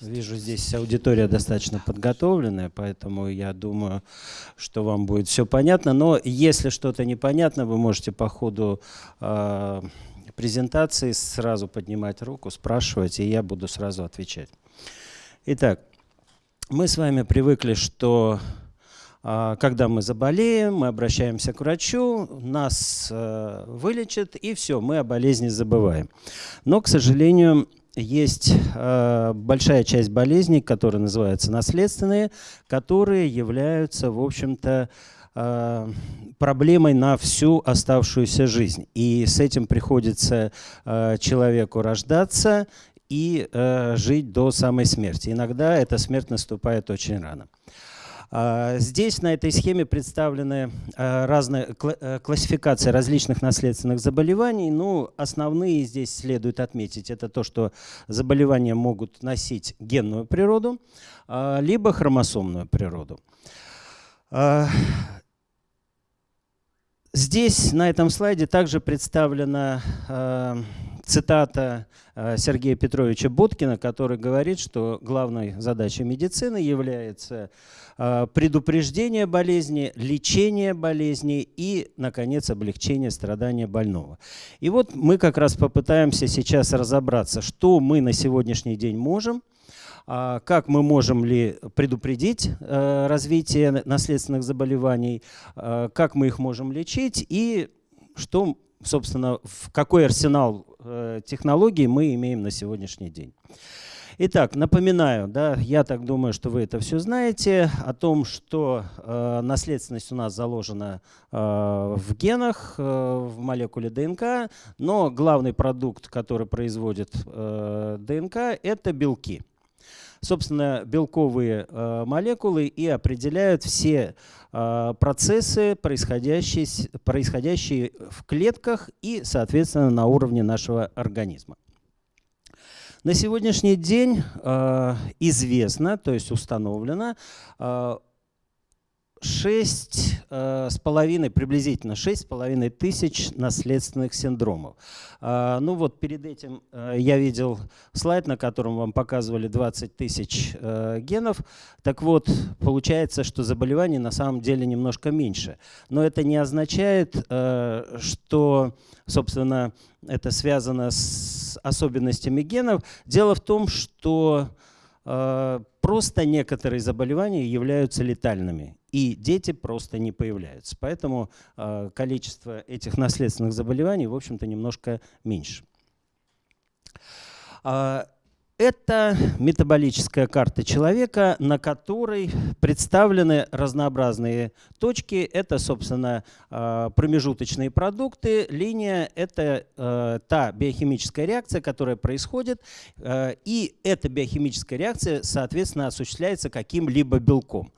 я вижу здесь аудитория достаточно подготовленная, поэтому я думаю, что вам будет все понятно. Но если что-то непонятно, вы можете по ходу э, презентации сразу поднимать руку, спрашивать, и я буду сразу отвечать. Итак, мы с вами привыкли, что а, когда мы заболеем, мы обращаемся к врачу, нас э, вылечат, и все, мы о болезни забываем. Но, к сожалению, есть э, большая часть болезней, которые называются наследственные, которые являются, в общем-то, э, проблемой на всю оставшуюся жизнь. И с этим приходится человеку рождаться и жить до самой смерти. Иногда эта смерть наступает очень рано. Здесь на этой схеме представлены а, разные э, классификации различных наследственных заболеваний. Ну, основные здесь следует отметить. Это то, что заболевания могут носить генную природу, а, либо хромосомную природу. Здесь на этом слайде также представлена цитата э, Сергея Петровича Боткина, который говорит, что главной задачей медицины является э, предупреждение болезни, лечение болезни и, наконец, облегчение страдания больного. И вот мы как раз попытаемся сейчас разобраться, что мы на сегодняшний день можем, а как мы можем ли предупредить э, развитие наследственных заболеваний, как мы их можем лечить и что собственно, в какой арсенал технологий мы имеем на сегодняшний день. Итак, напоминаю, да, я так думаю, что вы это все знаете, о том, что э, наследственность у нас заложена э, в генах, э, в молекуле ДНК, но главный продукт, который производит э, ДНК, это белки собственно, белковые э, молекулы и определяют все э, процессы, происходящие, происходящие в клетках и, соответственно, на уровне нашего организма. На сегодняшний день э, известно, то есть установлено, шесть э, с половиной, приблизительно шесть с половиной тысяч наследственных синдромов. А, ну вот перед этим э, я видел слайд, на котором вам показывали 20 тысяч э, генов. Так вот, получается, что заболеваний на самом деле немножко меньше. Но это не означает, что, собственно, это связано с особенностями генов. Дело в том, что просто некоторые заболевания являются летальными и дети просто не появляются. Поэтому э, количество этих наследственных заболеваний, в общем-то, немножко меньше. Э, это метаболическая карта человека, на которой представлены разнообразные точки. Это, собственно, а, промежуточные продукты. Линия – это та биохимическая реакция, которая происходит. И эта биохимическая реакция, соответственно, осуществляется каким-либо белком.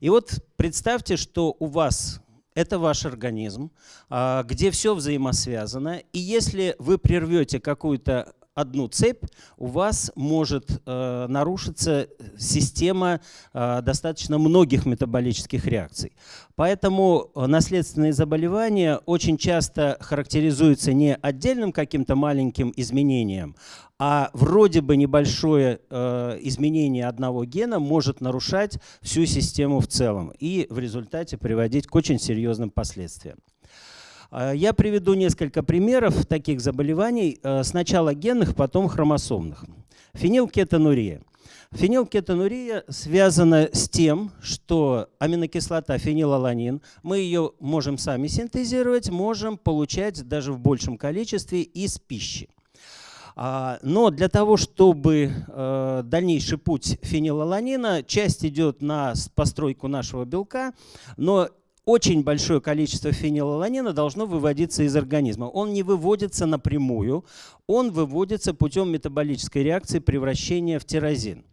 И вот представьте, что у вас это ваш организм, а, где все взаимосвязано. И если вы прервете какую-то одну цепь, у вас может э, нарушиться система э, достаточно многих метаболических реакций. Поэтому наследственные заболевания очень часто характеризуются не отдельным каким-то маленьким изменением, а вроде бы небольшое э, изменение одного гена может нарушать всю систему в целом и в результате приводить к очень серьезным последствиям. А, я приведу несколько примеров таких заболеваний, э, сначала генных, потом хромосомных. Фенилкетонурия. Фенилкетонурия связана с тем, что аминокислота фенилаланин, мы ее можем сами синтезировать, можем получать даже в большем количестве из пищи. А, но для того, чтобы э, дальнейший путь фенилаланина, часть идет на постройку нашего белка, но очень большое количество фенилаланина должно выводиться из организма. Он не выводится напрямую, он выводится путем метаболической реакции превращения в тирозин.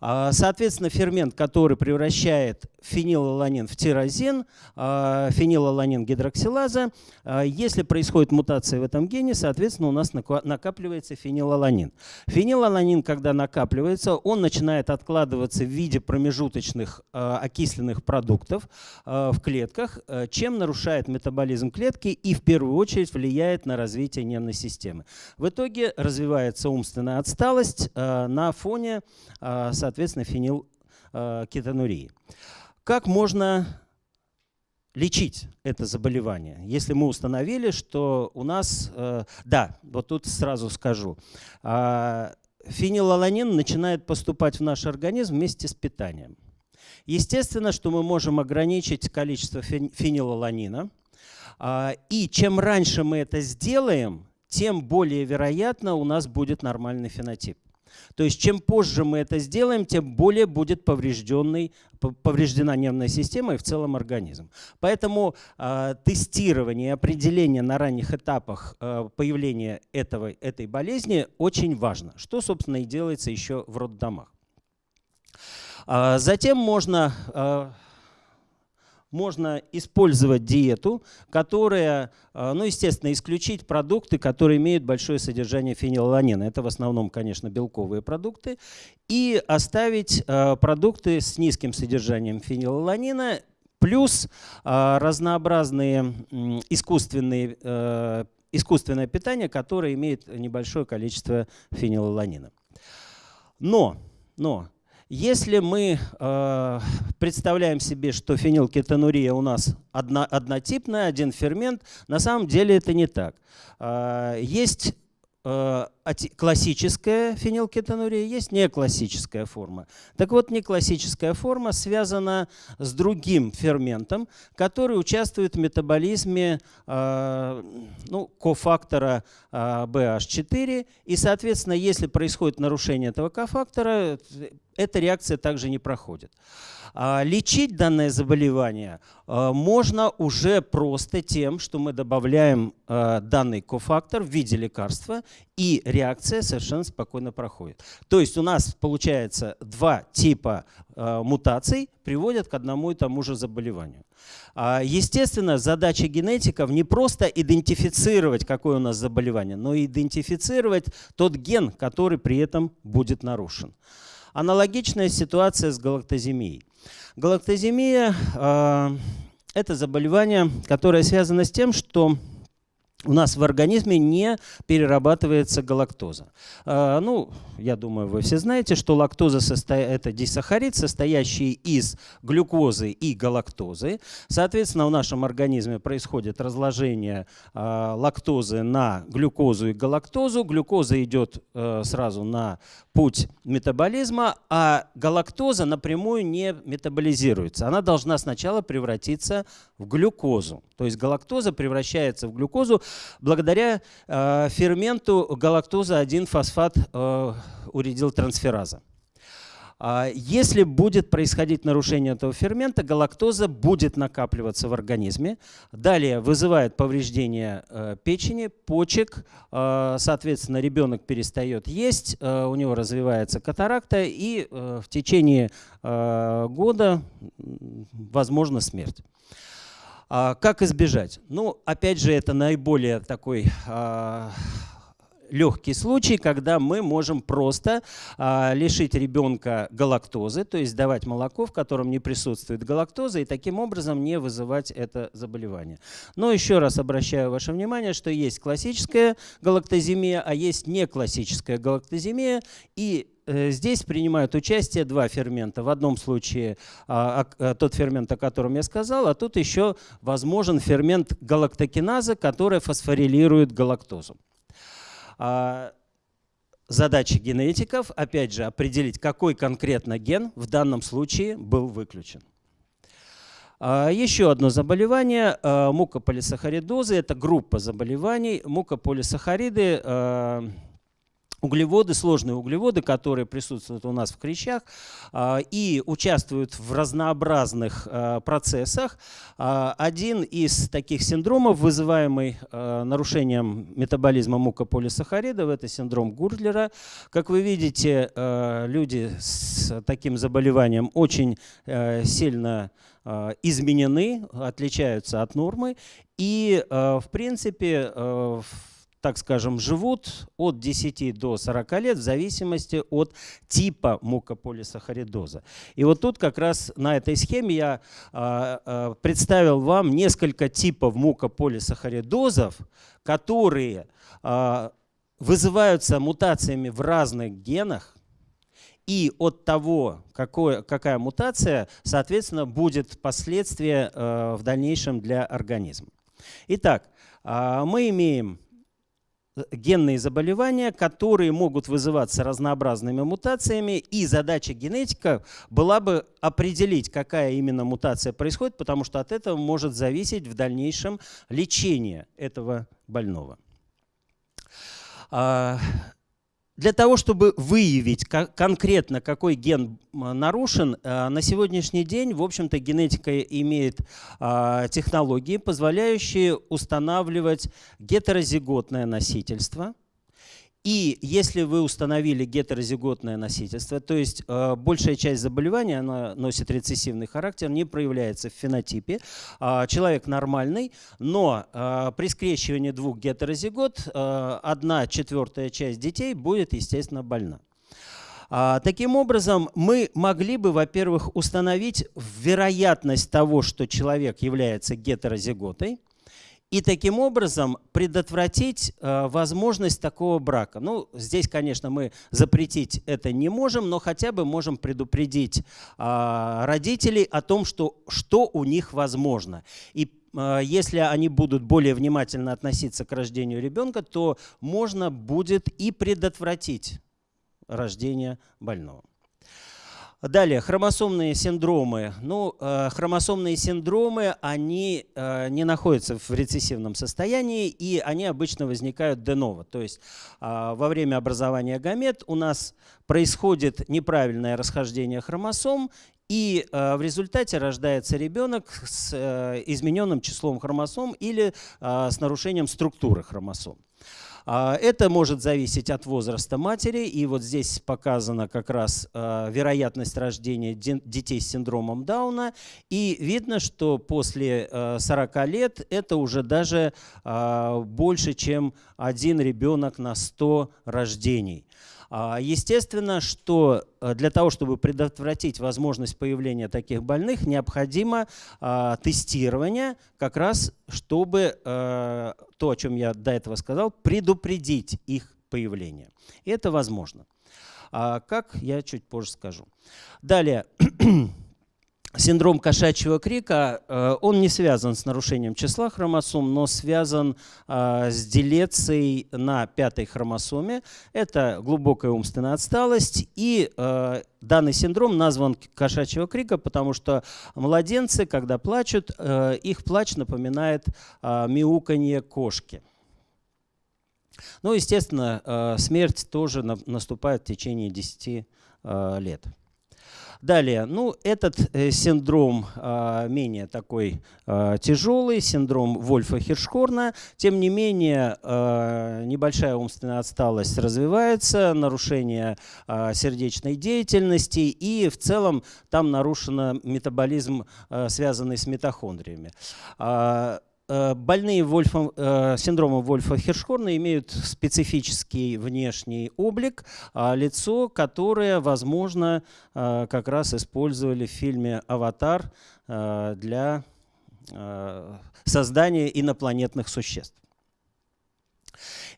А, соответственно, фермент, который превращает фенилаланин в тирозин, а, фенилаланин гидроксилаза. А, если происходит мутация в этом гене, соответственно, у нас накапливается фенилаланин. Фенилаланин, когда накапливается, он начинает откладываться в виде промежуточных а, окисленных продуктов в клетках, чем нарушает метаболизм клетки и в первую очередь влияет на развитие нервной системы. В итоге развивается умственная отсталость на фоне, соответственно, фенилкетонурии. Как можно лечить это заболевание, если мы установили, что у нас, э, да, вот тут сразу скажу, э, фенилаланин начинает поступать в наш организм вместе с питанием. Естественно, что мы можем ограничить количество фенилаланина, э, и чем раньше мы это сделаем, тем более вероятно у нас будет нормальный фенотип. То есть чем позже мы это сделаем, тем более будет поврежденный, повреждена нервная система и в целом организм. Поэтому э, тестирование и определение на ранних этапах э, появления этого, этой болезни очень важно, что, собственно, и делается еще в роддомах. А затем можно можно использовать диету, которая, э, ну, естественно, исключить продукты, которые имеют большое содержание фенилаланина. Это в основном, конечно, белковые продукты. И оставить э, продукты с низким содержанием фенилаланина, плюс э, разнообразные искусственные искусственное питание, которое имеет небольшое количество фенилаланина. Но, но если мы э, представляем себе, что фенилкетонурия у нас одно, однотипная, один фермент, на самом деле это не так. Э, есть Э, классическая фенилкетонурия, есть неклассическая форма. Так вот, неклассическая форма связана с другим ферментом, который участвует в метаболизме э, ну, кофактора BH4. Э, И, соответственно, если происходит нарушение этого кофактора, эта реакция также не проходит. А лечить данное заболевание а, можно уже просто тем, что мы добавляем данный кофактор в виде лекарства, и реакция совершенно спокойно проходит. То есть у нас получается два типа мутаций приводят к одному и тому же заболеванию. Естественно, задача генетиков не просто идентифицировать, какое у нас заболевание, но и идентифицировать тот ген, который при этом будет нарушен. Аналогичная ситуация с галактоземией. Галактоземия э, – это заболевание, которое связано с тем, что у нас в организме не перерабатывается галактоза. А, ну, я думаю, вы все знаете, что лактоза – это дисахарид, состоящий из глюкозы и галактозы. Соответственно, в нашем организме происходит разложение а, лактозы на глюкозу и галактозу. Глюкоза идет э, сразу на путь метаболизма, а галактоза напрямую не метаболизируется. Она должна сначала превратиться в глюкозу. То есть галактоза превращается в глюкозу благодаря э, ферменту галактоза-1-фосфат э, уридилтрансфераза. А если будет происходить нарушение этого фермента, галактоза будет накапливаться в организме. Далее вызывает повреждение э, печени, почек. Э, соответственно, ребенок перестает есть, э, у него развивается катаракта и в течение года возможна смерть. А как избежать? Ну, опять же, это наиболее такой а, легкий случай, когда мы можем просто а, лишить ребенка галактозы, то есть давать молоко, в котором не присутствует галактоза, и таким образом не вызывать это заболевание. Но еще раз обращаю ваше внимание, что есть классическая галактоземия, а есть не классическая галактоземия, и э, Здесь принимают участие два фермента. В одном случае а, а, тот фермент, о котором я сказал, а тут еще возможен фермент галактокиназа, который фосфорилирует галактозу. А, задача генетиков, опять же, определить, какой конкретно ген в данном случае был выключен. А, еще одно заболевание мукополисахаридозы. Это группа заболеваний. Мукополисахариды углеводы, сложные углеводы, которые присутствуют у нас в хрящах а, и участвуют в разнообразных а, процессах. А, один из таких синдромов, вызываемый нарушением метаболизма мукополисахаридов, это синдром Гурдлера. Как вы видите, люди с таким заболеванием очень сильно изменены, отличаются от нормы. И, в принципе, в так скажем, живут от 10 до 40 лет в зависимости от типа мукополисахаридоза. И вот тут как раз на этой схеме я а, а, представил вам несколько типов мукополисахаридозов, которые а, вызываются мутациями в разных генах, и от того, какое, какая мутация, соответственно, будет последствия э, в дальнейшем для организма. Итак, э, мы имеем генные заболевания, которые могут вызываться разнообразными мутациями, и задача генетика была бы определить, какая именно мутация происходит, потому что от этого может зависеть в дальнейшем лечение этого больного. А, для того, чтобы выявить конкретно, какой ген нарушен, э, на сегодняшний день, в общем-то, генетика имеет а, технологии, позволяющие устанавливать гетерозиготное носительство – и если вы установили гетерозиготное носительство, то есть э, большая часть заболевания она носит рецессивный характер, не проявляется в фенотипе, э, человек нормальный, но э, при скрещивании двух гетерозигот э, одна четвертая часть детей будет, естественно, больна. А, таким образом, мы могли бы, во-первых, установить вероятность того, что человек является гетерозиготой, и таким образом предотвратить э, возможность такого брака. Ну, здесь, конечно, мы запретить это не можем, но хотя бы можем предупредить э, родителей о том, что, что у них возможно. И э, если они будут более внимательно относиться к рождению ребенка, то можно будет и предотвратить рождение больного. Далее, хромосомные синдромы. Ну, э, хромосомные синдромы, они э, не находятся в рецессивном состоянии, и они обычно возникают деново. То есть э, во время образования гамет у нас происходит неправильное расхождение хромосом, и в результате рождается ребенок с измененным числом хромосом или с нарушением структуры хромосом. А, это может зависеть от возраста матери, и вот здесь показана как раз а, вероятность рождения детей с синдромом Дауна, и видно, что после 40 а, лет это уже даже больше, чем один ребенок на 100 рождений. А, естественно, что э, для того, чтобы предотвратить возможность появления таких больных, необходимо а, тестирование, как раз чтобы э, то, о чем я до этого сказал, предупредить их появление. И это возможно. А как, я чуть позже скажу. Далее. Синдром кошачьего крика, э, он не связан с нарушением числа хромосом, но связан э, с делецией на пятой хромосоме. Это глубокая умственная отсталость. И э, данный синдром назван кошачьего крика, потому что младенцы, когда плачут, их плач напоминает мяуканье кошки. Ну, естественно, смерть тоже наступает в течение 10 лет. Далее, ну, этот э, синдром э, менее такой э, тяжелый, синдром Вольфа-Хиршхорна. Тем не менее, э, небольшая умственная отсталость развивается, нарушение э, сердечной деятельности, и в целом там нарушен метаболизм, э, связанный с митохондриями. Э, больные Вольфом, э, синдромом Вольфа-Хиршхорна имеют специфический внешний облик, а лицо, которое, возможно, э, как раз использовали в фильме «Аватар» для создания инопланетных существ.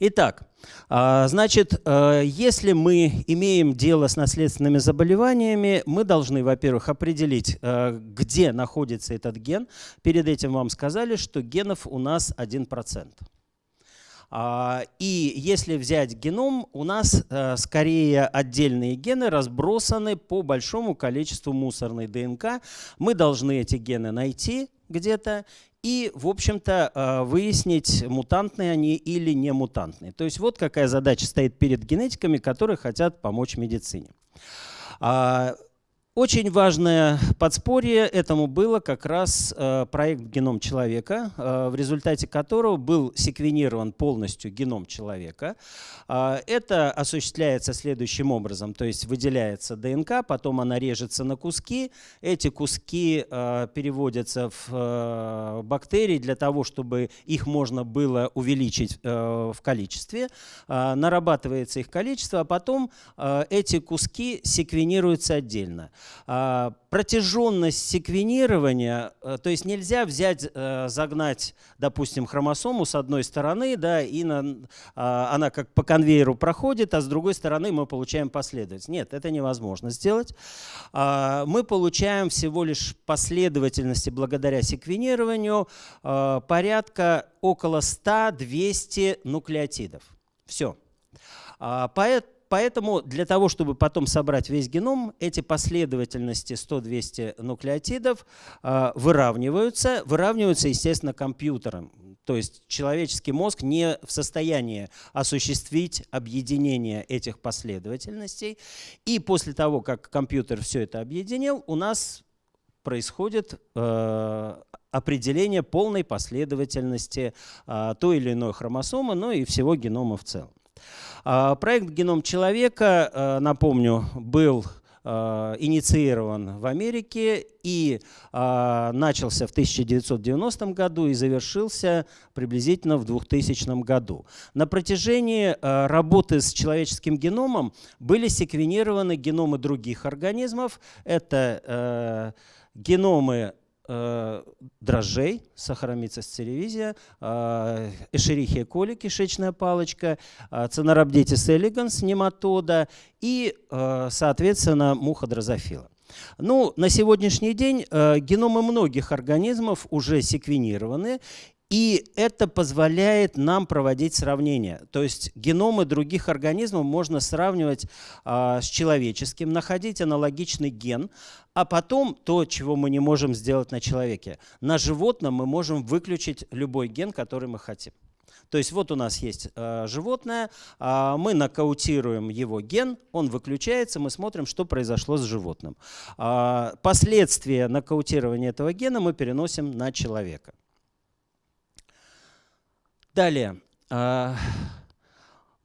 Итак, а, значит, э, если мы имеем дело с наследственными заболеваниями, мы должны, во-первых, определить, э, где находится этот ген. Перед этим вам сказали, что генов у нас 1%. А, и если взять геном, у нас э, скорее отдельные гены разбросаны по большому количеству мусорной ДНК. Мы должны эти гены найти где-то и, в общем-то, э, выяснить, мутантные они или не мутантные. То есть вот какая задача стоит перед генетиками, которые хотят помочь медицине. Очень важное подспорье этому было как раз э, проект «Геном человека», э, в результате которого был секвенирован полностью геном человека. Э, это осуществляется следующим образом, то есть выделяется ДНК, потом она режется на куски, эти куски переводятся в бактерии для того, чтобы их можно было увеличить в количестве, нарабатывается их количество, а потом эти куски секвенируются отдельно. А, протяженность секвенирования, э, то есть нельзя взять, э, загнать, допустим, хромосому с одной стороны, да, и на, а, она как по конвейеру проходит, а с другой стороны мы получаем последовательность. Нет, это невозможно сделать. А, мы получаем всего лишь последовательности благодаря секвенированию порядка около 100-200 нуклеотидов. Все. Поэтому Поэтому для того, чтобы потом собрать весь геном, эти последовательности 100-200 нуклеотидов э, выравниваются. Выравниваются, естественно, компьютером. То есть человеческий мозг не в состоянии осуществить объединение этих последовательностей. И после того, как компьютер все это объединил, у нас происходит э, определение полной последовательности э, той или иной хромосомы, но и всего генома в целом. А, проект «Геном человека», э, напомню, был э, инициирован в Америке и э, начался в 1990 году и завершился приблизительно в 2000 году. На протяжении работы с человеческим геномом были секвенированы геномы других организмов. Это геномы дрожжей, сахаромицис церевизия, э, эшерихия коли, кишечная палочка, э, цинорабдитис элеганс, нематода и, соответственно, муха дрозофила. Ну, на сегодняшний день геномы многих организмов уже секвенированы, и это позволяет нам проводить сравнения. То есть геномы других организмов можно сравнивать э, с человеческим, находить аналогичный ген, а потом то, чего мы не можем сделать на человеке. На животном мы можем выключить любой ген, который мы хотим. То есть вот у нас есть э, животное, э, мы нокаутируем его ген, он выключается, мы смотрим, что произошло с животным. Э, последствия нокаутирования этого гена мы переносим на человека. Далее. А,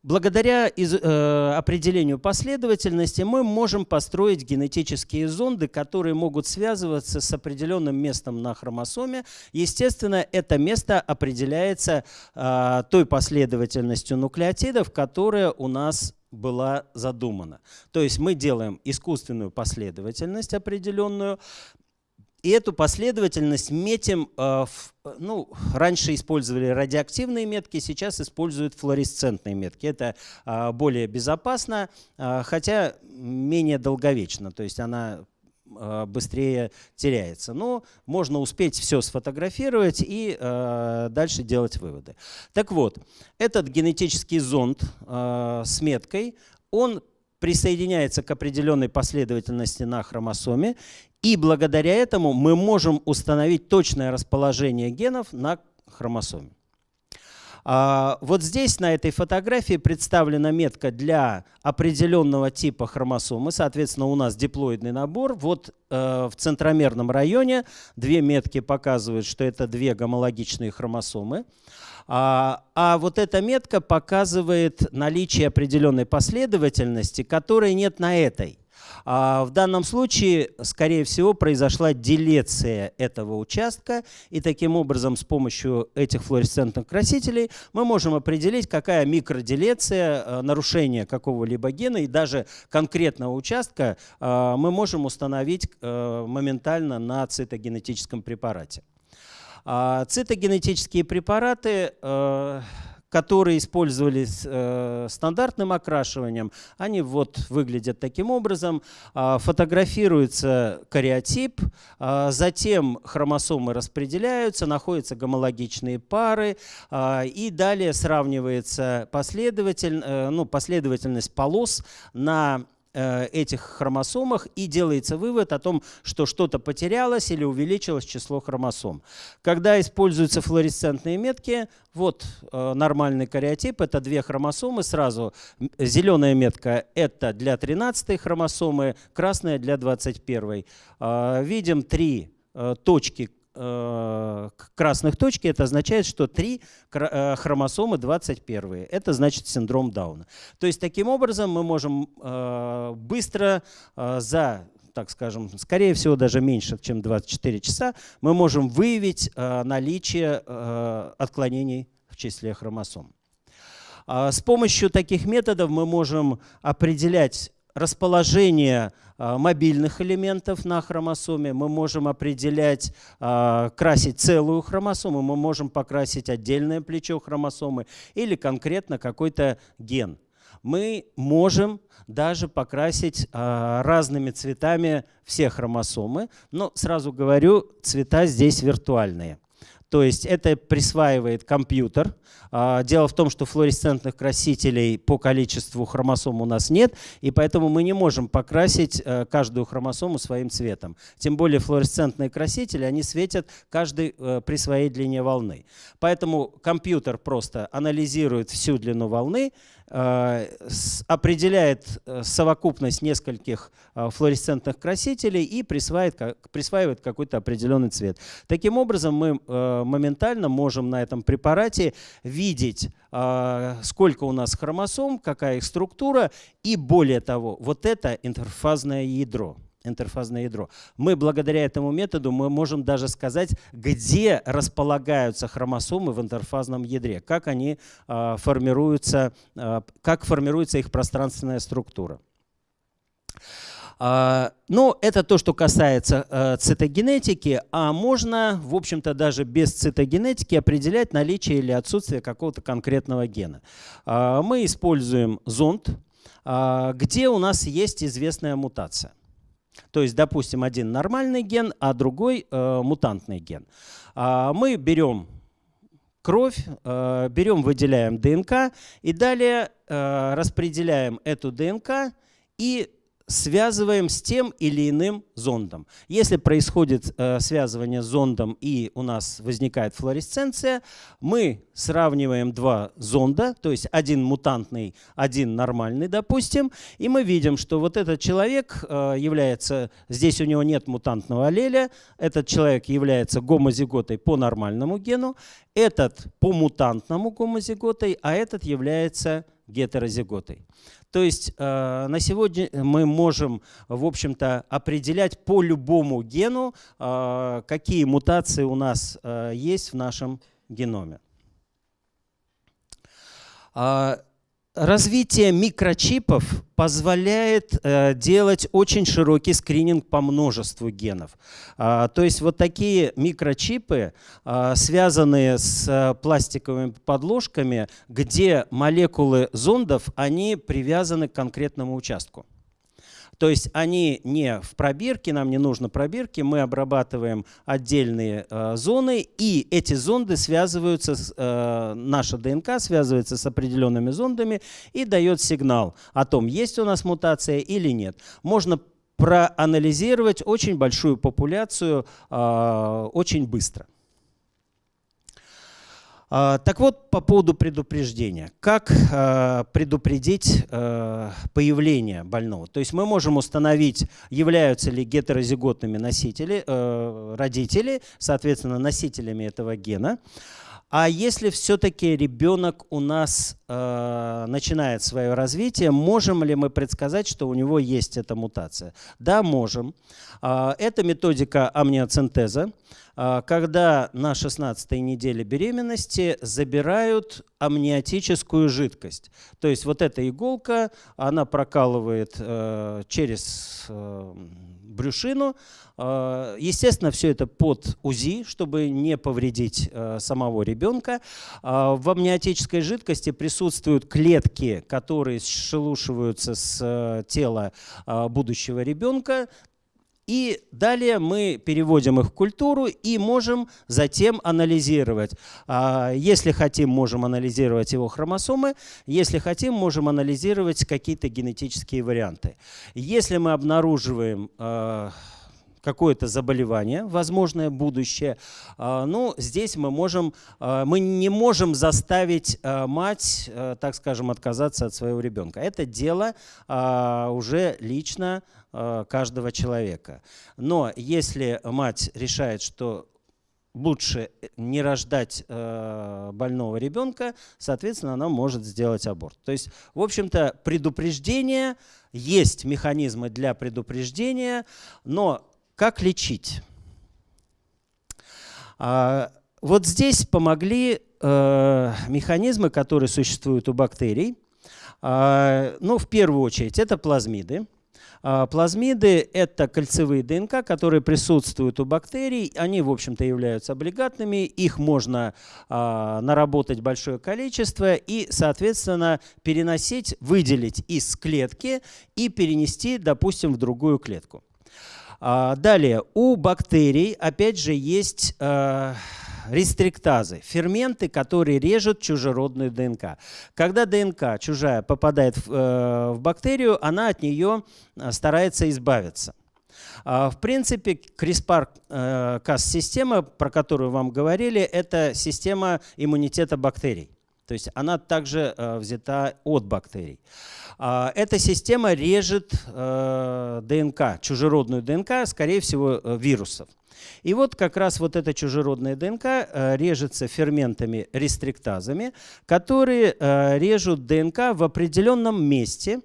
благодаря э, определению последовательности мы можем построить генетические зонды, которые могут связываться с определенным местом на хромосоме. Естественно, это место определяется а, той последовательностью нуклеотидов, которая у нас была задумана. То есть мы делаем искусственную последовательность определенную, и эту последовательность метим, э, ну, раньше использовали радиоактивные метки, сейчас используют флуоресцентные метки. Это э, более безопасно, э, хотя менее долговечно, то есть она быстрее теряется. Но можно успеть все сфотографировать и дальше делать выводы. Так вот, этот генетический зонд с меткой, он присоединяется к определенной последовательности на хромосоме, и благодаря этому мы можем установить точное расположение генов на хромосоме. А, вот здесь на этой фотографии представлена метка для определенного типа хромосомы. Соответственно, у нас диплоидный набор. Вот э, в центромерном районе две метки показывают, что это две гомологичные хромосомы. А, а вот эта метка показывает наличие определенной последовательности, которой нет на этой. А в данном случае, скорее всего, произошла делеция этого участка, и таким образом с помощью этих флуоресцентных красителей мы можем определить, какая микроделеция, э, нарушение какого-либо гена и даже конкретного участка э, мы можем установить э, моментально на цитогенетическом препарате. А цитогенетические препараты которые использовались э, стандартным окрашиванием, они вот выглядят таким образом. Э, фотографируется кариотип, э, затем хромосомы распределяются, находятся гомологичные пары, э, и далее сравнивается последователь, э, ну, последовательность полос на этих хромосомах и делается вывод о том, что что-то потерялось или увеличилось число хромосом. Когда используются флуоресцентные метки, вот э, нормальный кариотип, это две хромосомы сразу. Зеленая метка это для 13 хромосомы, красная для 21. Э, видим три точки Э, красных точки, это означает, что три э, хромосомы 21. Это значит синдром Дауна. То есть таким образом мы можем э, быстро за так скажем, скорее всего, даже меньше, чем 24 часа, мы можем выявить наличие отклонений в числе хромосом. С помощью таких методов мы можем определять расположение а, мобильных элементов на хромосоме, мы можем определять, а, красить целую хромосому, мы можем покрасить отдельное плечо хромосомы или конкретно какой-то ген. Мы можем даже покрасить а, разными цветами все хромосомы, но сразу говорю, цвета здесь виртуальные. То есть это присваивает компьютер. А, дело в том, что флуоресцентных красителей по количеству хромосом у нас нет, и поэтому мы не можем покрасить э, каждую хромосому своим цветом. Тем более флуоресцентные красители, они светят каждый э, при своей длине волны. Поэтому компьютер просто анализирует всю длину волны, определяет э, совокупность нескольких э, флуоресцентных красителей и присваивает, присваивает какой-то определенный цвет. Таким образом, мы моментально можем на этом препарате видеть, сколько у нас хромосом, какая их структура, и более того, вот это интерфазное ядро интерфазное ядро. Мы благодаря этому методу мы можем даже сказать, где располагаются хромосомы в интерфазном ядре, как они э, формируются, э, как формируется их пространственная структура. Uh, ну, это то, что касается uh, цитогенетики, а можно, в общем-то, даже без цитогенетики определять наличие или отсутствие какого-то конкретного гена. Мы используем зонд, где у нас есть известная мутация. То есть, допустим, один нормальный ген, а другой э, мутантный ген. А мы берем кровь, э, берем, выделяем ДНК и далее э, распределяем эту ДНК и связываем с тем или иным зондом. Если происходит э, связывание с зондом и у нас возникает флуоресценция, мы сравниваем два зонда, то есть один мутантный, один нормальный, допустим, и мы видим, что вот этот человек э, является, здесь у него нет мутантного аллеля, этот человек является гомозиготой по нормальному гену, этот по мутантному гомозиготой, а этот является гетерозиготой. То есть э, на сегодня мы можем, в общем-то, определять по любому гену, э, какие мутации у нас э, есть в нашем геноме. Развитие микрочипов позволяет э, делать очень широкий скрининг по множеству генов. А, то есть вот такие микрочипы, а, связанные с а, пластиковыми подложками, где молекулы зондов, они привязаны к конкретному участку. То есть они не в пробирке, нам не нужно пробирки, мы обрабатываем отдельные э, зоны, и эти зонды связываются, с, э, наша ДНК связывается с определенными зондами и дает сигнал о том, есть у нас мутация или нет. Можно проанализировать очень большую популяцию э, очень быстро. А, так вот, по поводу предупреждения. Как а, предупредить а, появление больного? То есть мы можем установить, являются ли гетерозиготными носители, родители, соответственно, носителями этого гена. А если все-таки ребенок у нас э, начинает свое развитие, можем ли мы предсказать, что у него есть эта мутация? Да, можем. Э, это методика амниоцентеза. А, когда на 16 неделе беременности забирают амниотическую жидкость. То есть вот эта иголка, она прокалывает э, через э, брюшину. Э, естественно, все это под УЗИ, чтобы не повредить э, самого ребенка. В амниотической жидкости присутствуют клетки, которые шелушиваются с тела будущего ребенка. И далее мы переводим их в культуру и можем затем анализировать. Если хотим, можем анализировать его хромосомы. Если хотим, можем анализировать какие-то генетические варианты. Если мы обнаруживаем а, какое-то заболевание, возможное будущее, а, ну, здесь мы можем, а, мы не можем заставить мать, так скажем, отказаться от своего ребенка. Это дело уже лично каждого человека. Но если мать решает, что лучше не рождать больного ребенка, соответственно, она может сделать аборт. То есть, в общем-то, предупреждение, есть механизмы для предупреждения, но как лечить? А, вот здесь помогли э, механизмы, которые существуют у бактерий. А, ну, в первую очередь, это плазмиды. А, плазмиды – это кольцевые ДНК, которые присутствуют у бактерий. Они, в общем-то, являются облигатными. Их можно наработать большое количество и, соответственно, переносить, выделить из клетки и перенести, допустим, в другую клетку. А, далее, у бактерий, опять же, есть рестриктазы, ферменты, которые режут чужеродную ДНК. Когда ДНК чужая попадает в, э, в бактерию, она от нее э, старается избавиться. А, в принципе, CRISPR-Cas-система, про которую вам говорили, это система иммунитета бактерий. То есть она также э, взята от бактерий. А, эта система режет ДНК, чужеродную ДНК, скорее всего, вирусов. И вот как раз вот эта чужеродная ДНК э, режется ферментами рестриктазами, которые э, режут ДНК в определенном месте,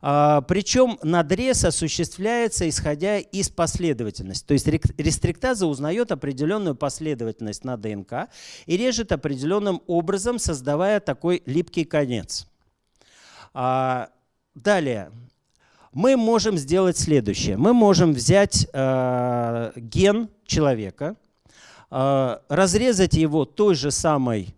причем надрез осуществляется, исходя из последовательности. То есть рестриктаза узнает определенную последовательность на ДНК и режет определенным образом, создавая такой липкий конец. А, далее мы можем сделать следующее. Мы можем взять э, ген человека, э, разрезать его той же самой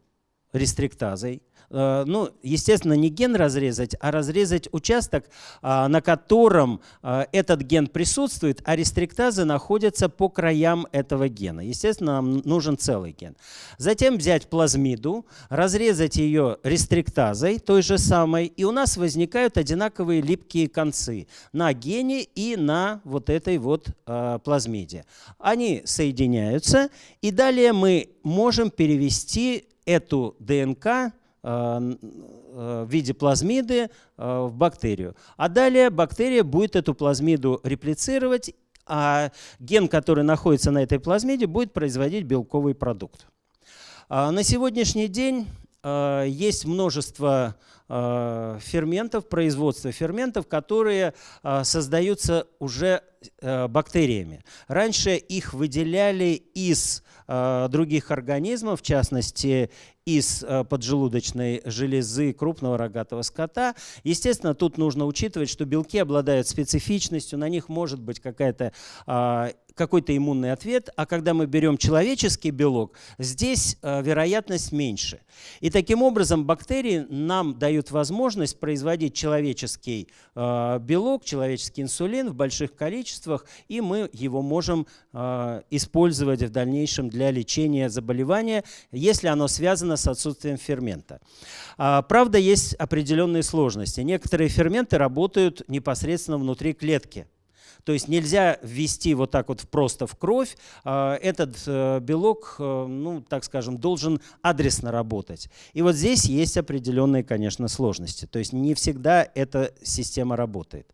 рестриктазой, ну, естественно, не ген разрезать, а разрезать участок, а, на котором а, этот ген присутствует, а рестриктазы находятся по краям этого гена. Естественно, нам нужен целый ген. Затем взять плазмиду, разрезать ее рестриктазой, той же самой, и у нас возникают одинаковые липкие концы на гене и на вот этой вот а, плазмиде. Они соединяются, и далее мы можем перевести эту ДНК Э, э, в виде плазмиды э, в бактерию. А далее бактерия будет эту плазмиду реплицировать, а ген, который находится на этой плазмиде, будет производить белковый продукт. А на сегодняшний день есть множество ферментов, производства ферментов, которые создаются уже бактериями. Раньше их выделяли из других организмов, в частности из э, поджелудочной железы крупного рогатого скота. Естественно, тут нужно учитывать, что белки обладают специфичностью, на них может быть какая-то а, какой-то иммунный ответ, а когда мы берем человеческий белок, здесь э, вероятность меньше. И таким образом бактерии нам дают возможность производить человеческий э, белок, человеческий инсулин в больших количествах, и мы его можем использовать в дальнейшем для лечения заболевания, если оно связано с отсутствием фермента. А, правда, есть определенные сложности. Некоторые ферменты работают непосредственно внутри клетки. То есть нельзя ввести вот так вот просто в кровь. А, этот э, белок, э, ну, так скажем, должен адресно работать. И вот здесь есть определенные, конечно, сложности. То есть не всегда эта система работает.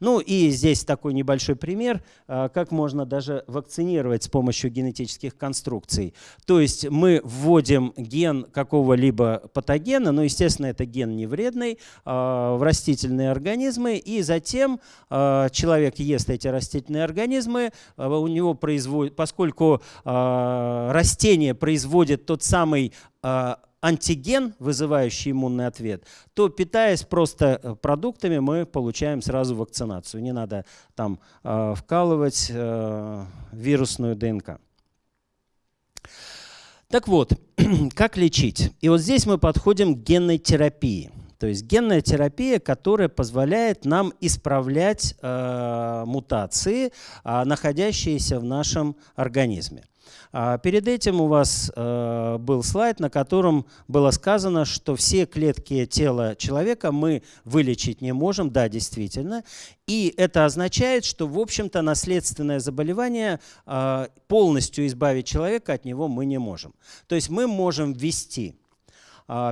Ну и здесь такой небольшой пример, а, как можно даже вакцинировать с помощью генетических конструкций. То есть мы вводим ген какого-либо патогена, но, естественно, это ген не вредный, а, в растительные организмы, и затем а, человек ест эти растительные организмы, у него производит, поскольку растение производит тот самый антиген, вызывающий иммунный ответ, то питаясь просто э, продуктами, мы получаем сразу вакцинацию. Не надо там э, вкалывать э, вирусную ДНК. Так вот, как лечить? И вот здесь мы подходим к генной терапии. То есть генная терапия, которая позволяет нам исправлять э, мутации, э, находящиеся в нашем организме. А перед этим у вас э, был слайд, на котором было сказано, что все клетки тела человека мы вылечить не можем. Да, действительно. И это означает, что, в общем-то, наследственное заболевание э, полностью избавить человека от него мы не можем. То есть мы можем ввести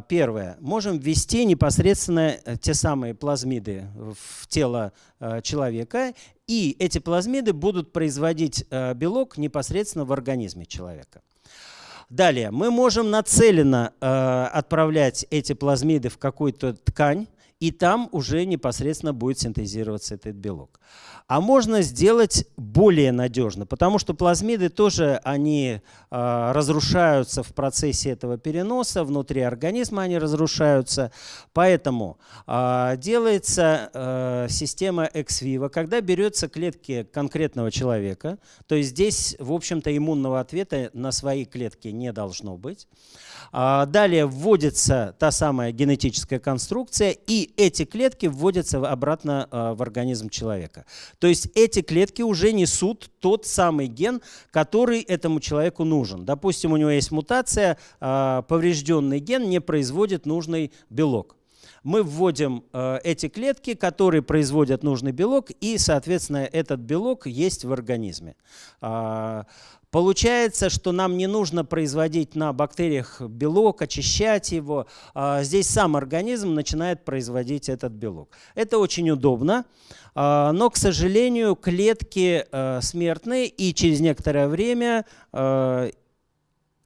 Первое. Можем ввести непосредственно э, те самые плазмиды в тело э, человека, и эти плазмиды будут производить э, белок непосредственно в организме человека. Далее, мы можем нацеленно отправлять эти плазмиды в какую-то ткань, и там уже непосредственно будет синтезироваться этот белок. А можно сделать более надежно, потому что плазмиды тоже они э, разрушаются в процессе этого переноса, внутри организма они разрушаются. Поэтому э, делается э, система ex vivo, когда берется клетки конкретного человека, то есть здесь, в общем-то, иммунного ответа на свои клетки не должно быть. А, далее вводится та самая генетическая конструкция, и эти клетки вводятся обратно а, в организм человека. То есть эти клетки уже несут тот самый ген, который этому человеку нужен. Допустим, у него есть мутация, а, поврежденный ген не производит нужный белок мы вводим э, эти клетки, которые производят нужный белок, и, соответственно, этот белок есть в организме. Э, Получается, что нам не нужно производить на бактериях белок, очищать его. А, здесь сам организм начинает производить этот белок. Это очень удобно, а, но, к сожалению, клетки а, смертные, и через некоторое время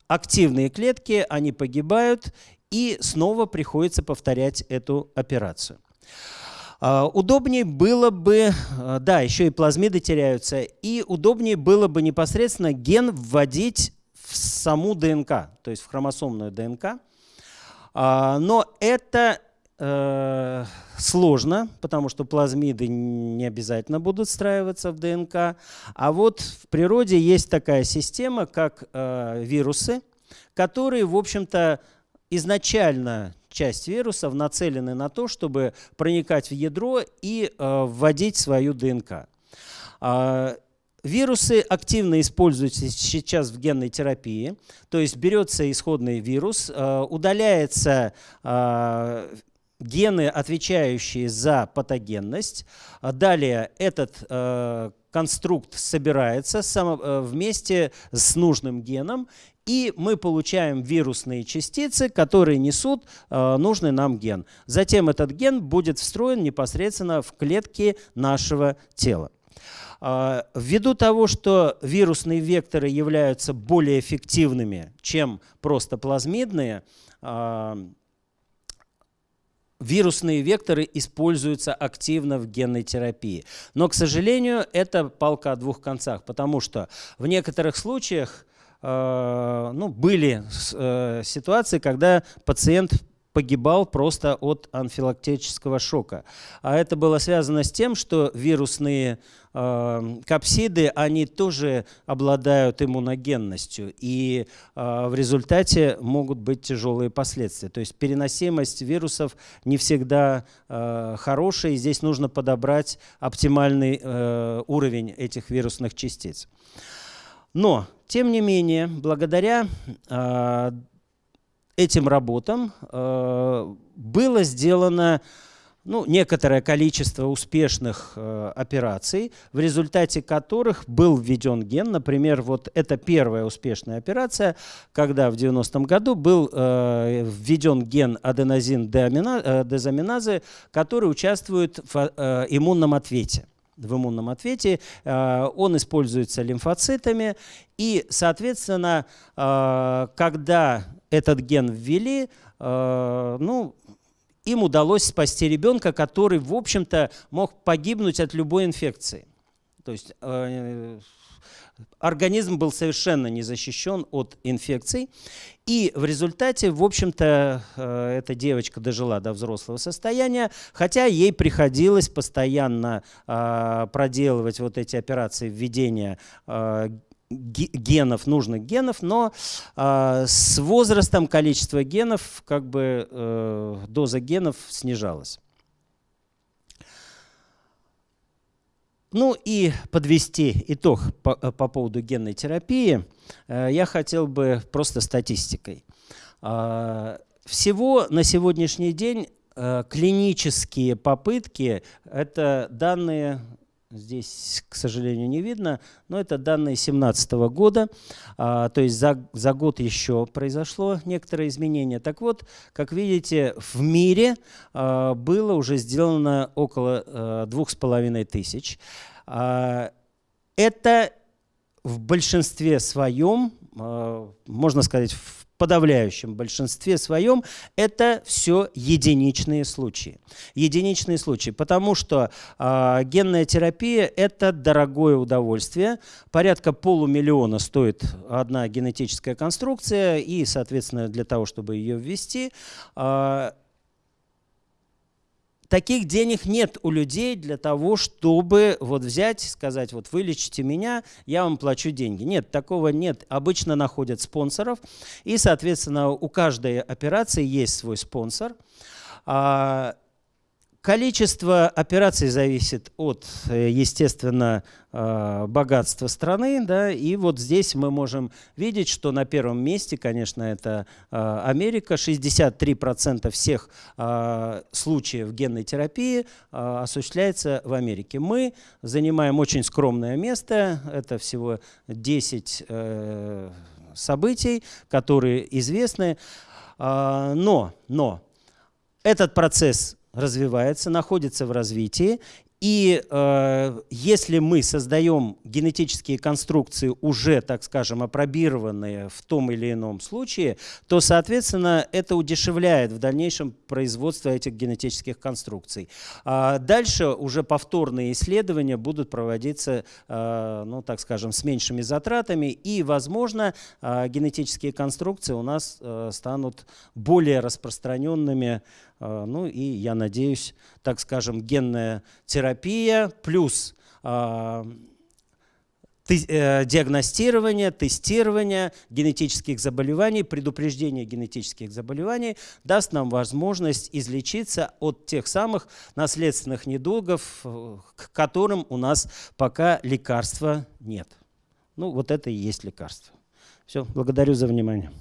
активные клетки, они погибают, и снова приходится повторять эту операцию. А, удобнее было бы, а, да, еще и плазмиды теряются, и удобнее было бы непосредственно ген вводить в саму ДНК, то есть в хромосомную ДНК. А, но это э, сложно, потому что плазмиды не обязательно будут встраиваться в ДНК. А вот в природе есть такая система, как э, вирусы, которые, в общем-то, изначально часть вирусов нацелены на то, чтобы проникать в ядро и э, вводить свою ДНК. Э, Вирусы активно используются сейчас в генной терапии, то есть берется исходный вирус, э, удаляется э, гены, отвечающие за патогенность. Далее этот конструкт собирается вместе с нужным геном, и мы получаем вирусные частицы, которые несут э, нужный нам ген. Затем этот ген будет встроен непосредственно в клетки нашего тела. Э, ввиду того, что вирусные векторы являются более эффективными, чем просто плазмидные, э, вирусные векторы используются активно в генной терапии. Но, к сожалению, это палка о двух концах, потому что в некоторых случаях ну, были э, ситуации, когда пациент погибал просто от анфилактического шока. А это было связано с тем, что вирусные э, капсиды, они тоже обладают иммуногенностью, и э, в результате могут быть тяжелые последствия. То есть переносимость вирусов не всегда э, хорошая, и здесь нужно подобрать оптимальный э, уровень этих вирусных частиц. Но, тем не менее, благодаря э, этим работам э, было сделано ну, некоторое количество успешных э, операций, в результате которых был введен ген. Например, вот это первая успешная операция, когда в 90-м году был введен ген аденозин э, дезаминазы, который участвует в иммунном ответе в иммунном ответе, э, он используется лимфоцитами, и, соответственно, э, когда этот ген ввели, э, ну, им удалось спасти ребенка, который, в общем-то, мог погибнуть от любой инфекции. То есть организм был совершенно не защищен от инфекций. И в результате, в общем-то, э, эта девочка дожила до взрослого состояния, хотя ей приходилось постоянно э, проделывать вот эти операции введения э, генов, нужных генов, но э, с возрастом количество генов, как бы э, доза генов снижалась. Ну и подвести итог по, по поводу генной терапии э, я хотел бы просто статистикой. Э, всего на сегодняшний день э, клинические попытки – это данные Здесь, к сожалению, не видно, но это данные 2017 года, а, то есть за, за год еще произошло некоторое изменение. Так вот, как видите, в мире а, было уже сделано около а, двух с половиной тысяч. А, это в большинстве своем, а, можно сказать, в подавляющем большинстве своем это все единичные случаи. Единичные случаи, потому что э, генная терапия – это дорогое удовольствие. Порядка полумиллиона стоит одна генетическая конструкция, и, соответственно, для того, чтобы ее ввести, э, таких денег нет у людей для того, чтобы вот взять, сказать, вот вылечите меня, я вам плачу деньги. Нет, такого нет. Обычно находят спонсоров, и, соответственно, у каждой операции есть свой спонсор. А, Количество операций зависит от, э, естественно, э, богатства страны. Да, и вот здесь мы можем видеть, что на первом месте, конечно, это э, Америка. 63% всех случаев генной терапии осуществляется в Америке. Мы занимаем очень скромное место. Это всего 10 событий, которые известны. Но, но этот процесс развивается, находится в развитии. И э, если мы создаем генетические конструкции, уже, так скажем, опробированные в том или ином случае, то, соответственно, это удешевляет в дальнейшем производство этих генетических конструкций. А дальше уже повторные исследования будут проводиться, э, ну, так скажем, с меньшими затратами, и, возможно, э, генетические конструкции у нас э, станут более распространенными ну и, я надеюсь, так скажем, генная терапия плюс а, э, диагностирование, тестирование генетических заболеваний, предупреждение генетических заболеваний даст нам возможность излечиться от тех самых наследственных недугов, э, к которым у нас пока лекарства нет. Ну, вот это и есть лекарство. Все, благодарю за внимание.